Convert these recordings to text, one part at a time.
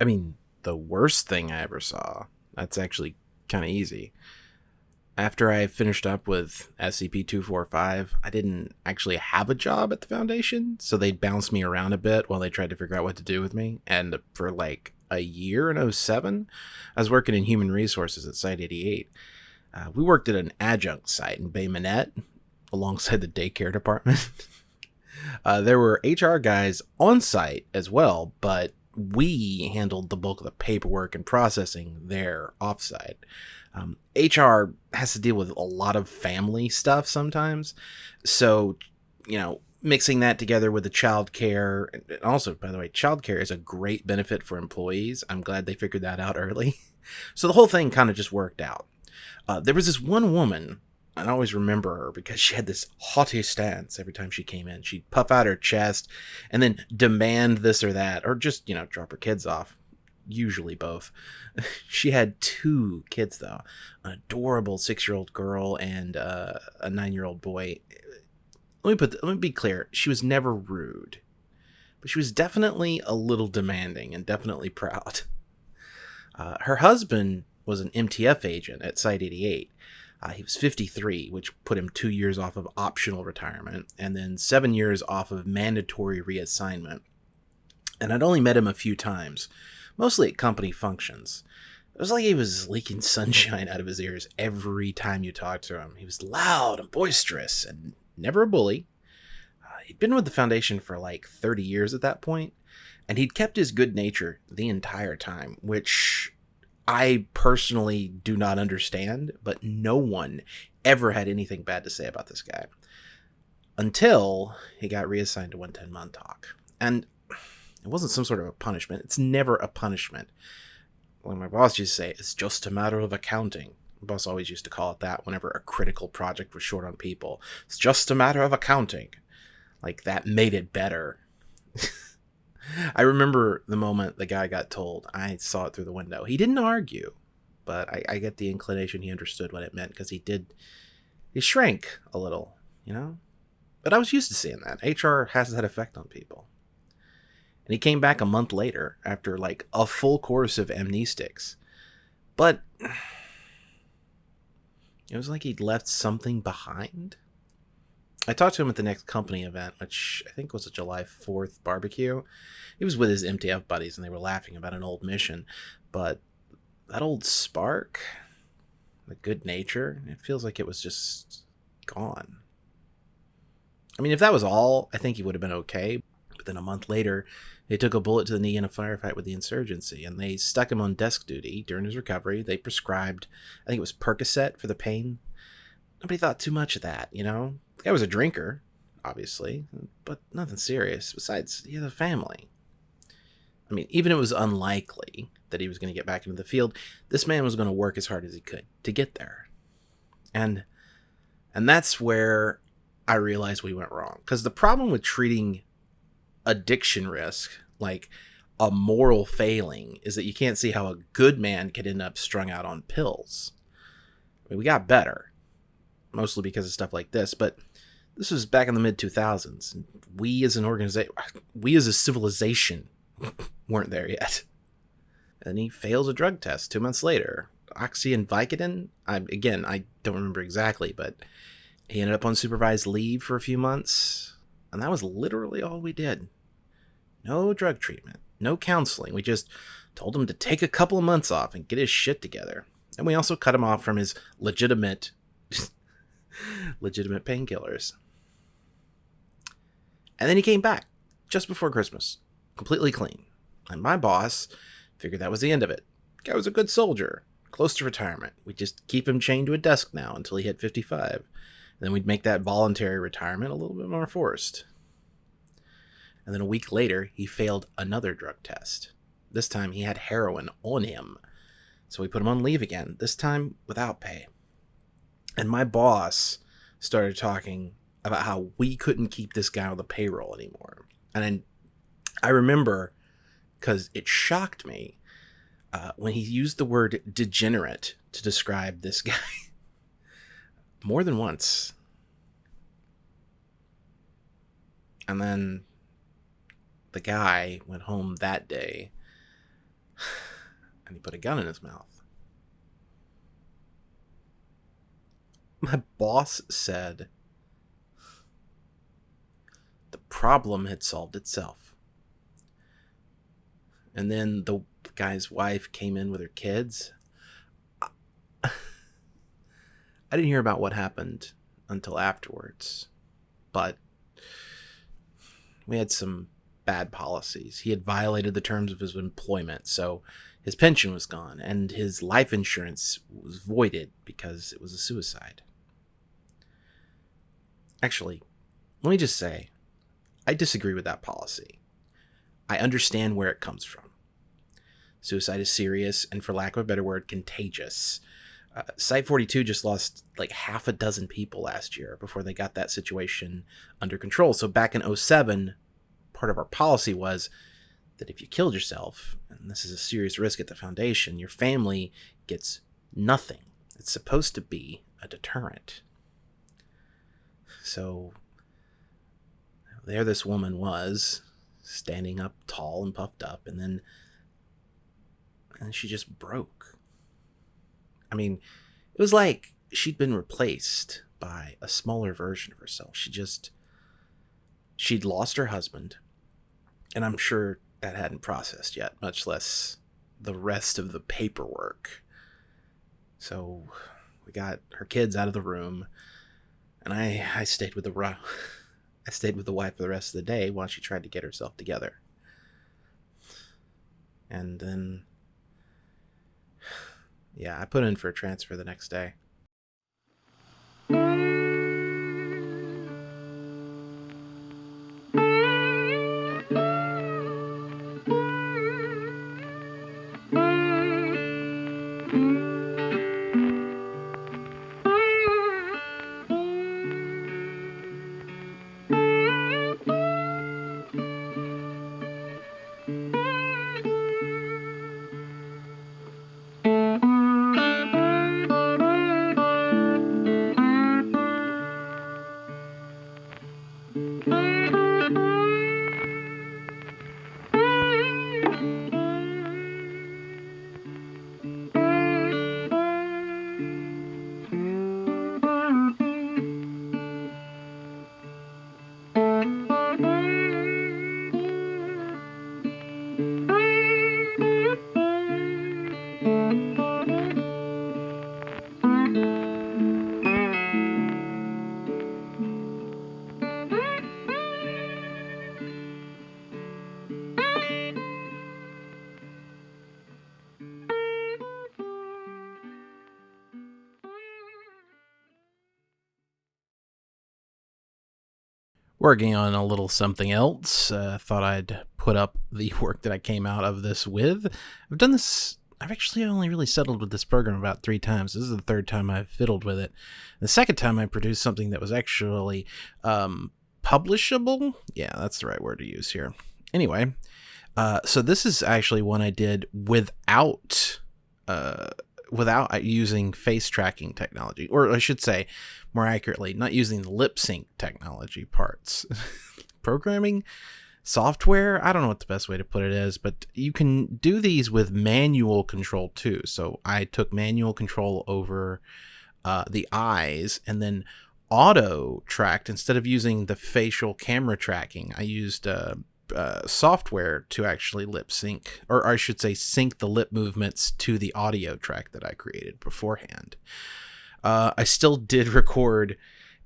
I mean, the worst thing I ever saw. That's actually kind of easy. After I finished up with SCP 245, I didn't actually have a job at the Foundation, so they'd bounce me around a bit while they tried to figure out what to do with me. And for like a year in 07, I was working in human resources at Site 88. Uh, we worked at an adjunct site in Bay Minette alongside the daycare department. uh, there were HR guys on site as well, but we handled the bulk of the paperwork and processing there offsite. Um, HR has to deal with a lot of family stuff sometimes. So, you know, mixing that together with the child care, and also, by the way, child care is a great benefit for employees. I'm glad they figured that out early. So the whole thing kind of just worked out. Uh, there was this one woman I always remember her because she had this haughty stance every time she came in. She'd puff out her chest and then demand this or that, or just, you know, drop her kids off. Usually both. she had two kids, though an adorable six year old girl and uh, a nine year old boy. Let me put, let me be clear. She was never rude, but she was definitely a little demanding and definitely proud. Uh, her husband was an MTF agent at Site 88 uh, he was 53, which put him two years off of optional retirement, and then seven years off of mandatory reassignment. And I'd only met him a few times, mostly at company functions. It was like he was leaking sunshine out of his ears every time you talked to him. He was loud and boisterous and never a bully. Uh, he'd been with the Foundation for like 30 years at that point, and he'd kept his good nature the entire time, which I personally do not understand, but no one ever had anything bad to say about this guy until he got reassigned to 110 Montauk. And it wasn't some sort of a punishment. It's never a punishment. Like my boss used to say, it's just a matter of accounting. My boss always used to call it that whenever a critical project was short on people. It's just a matter of accounting. Like that made it better. I remember the moment the guy got told. I saw it through the window. He didn't argue, but I, I get the inclination he understood what it meant because he did. He shrank a little, you know. But I was used to seeing that. HR has that effect on people. And he came back a month later after like a full course of amnestics. But it was like he'd left something behind. I talked to him at the next company event, which I think was a July 4th barbecue. He was with his MTF buddies and they were laughing about an old mission. But that old spark, the good nature, it feels like it was just gone. I mean, if that was all, I think he would have been okay. But then a month later, they took a bullet to the knee in a firefight with the insurgency, and they stuck him on desk duty during his recovery. They prescribed, I think it was Percocet for the pain. Nobody thought too much of that, you know? Guy was a drinker, obviously, but nothing serious. Besides, he has a family. I mean, even if it was unlikely that he was going to get back into the field, this man was going to work as hard as he could to get there. And and that's where I realized we went wrong. Because the problem with treating addiction risk like a moral failing is that you can't see how a good man could end up strung out on pills. I mean, we got better, mostly because of stuff like this, but this was back in the mid 2000s. We as an organization, we as a civilization weren't there yet. And he fails a drug test two months later. Oxy and Vicodin? I, again, I don't remember exactly, but he ended up on supervised leave for a few months. And that was literally all we did. No drug treatment, no counseling. We just told him to take a couple of months off and get his shit together. And we also cut him off from his legitimate legitimate painkillers. And then he came back just before Christmas, completely clean. And my boss figured that was the end of it. Guy was a good soldier, close to retirement. We'd just keep him chained to a desk now until he hit 55. Then we'd make that voluntary retirement a little bit more forced. And then a week later, he failed another drug test. This time he had heroin on him. So we put him on leave again, this time without pay. And my boss started talking about how we couldn't keep this guy on the payroll anymore. And then I remember because it shocked me uh, when he used the word degenerate to describe this guy more than once. And then the guy went home that day and he put a gun in his mouth. My boss said the problem had solved itself. And then the guy's wife came in with her kids. I didn't hear about what happened until afterwards, but we had some bad policies. He had violated the terms of his employment, so his pension was gone and his life insurance was voided because it was a suicide. Actually, let me just say, I disagree with that policy. I understand where it comes from. Suicide is serious and, for lack of a better word, contagious. Uh, Site 42 just lost like half a dozen people last year before they got that situation under control. So back in 07, part of our policy was that if you killed yourself, and this is a serious risk at the foundation, your family gets nothing. It's supposed to be a deterrent. So there this woman was, standing up tall and puffed up, and then and she just broke. I mean, it was like she'd been replaced by a smaller version of herself. She just she'd lost her husband, and I'm sure that hadn't processed yet, much less the rest of the paperwork. So we got her kids out of the room and I I stayed with the I stayed with the wife for the rest of the day while she tried to get herself together. And then yeah, I put in for a transfer the next day. Working on a little something else. Uh, thought I'd put up the work that I came out of this with. I've done this. I've actually only really settled with this program about three times. This is the third time I've fiddled with it. The second time I produced something that was actually um, publishable. Yeah, that's the right word to use here. Anyway, uh, so this is actually one I did without uh, without using face tracking technology, or I should say, more accurately, not using the lip sync technology parts. Programming software, I don't know what the best way to put it is, but you can do these with manual control too. So I took manual control over uh, the eyes and then auto tracked instead of using the facial camera tracking. I used uh, uh, software to actually lip sync, or I should say, sync the lip movements to the audio track that I created beforehand. Uh, I still did record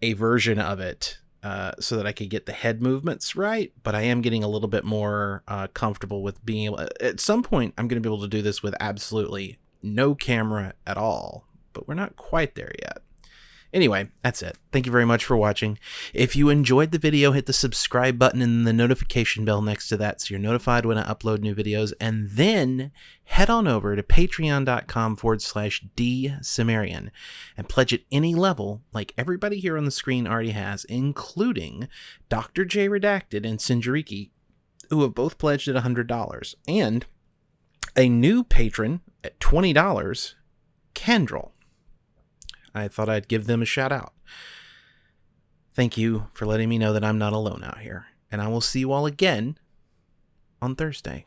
a version of it uh, so that I could get the head movements right, but I am getting a little bit more uh, comfortable with being able. At some point, I'm going to be able to do this with absolutely no camera at all, but we're not quite there yet. Anyway, that's it. Thank you very much for watching. If you enjoyed the video, hit the subscribe button and the notification bell next to that so you're notified when I upload new videos. And then head on over to patreon.com forward slash dsumerian and pledge at any level like everybody here on the screen already has, including Dr. J Redacted and Sinjariki, who have both pledged at $100. And a new patron at $20, Kendrell. I thought I'd give them a shout out. Thank you for letting me know that I'm not alone out here, and I will see you all again on Thursday.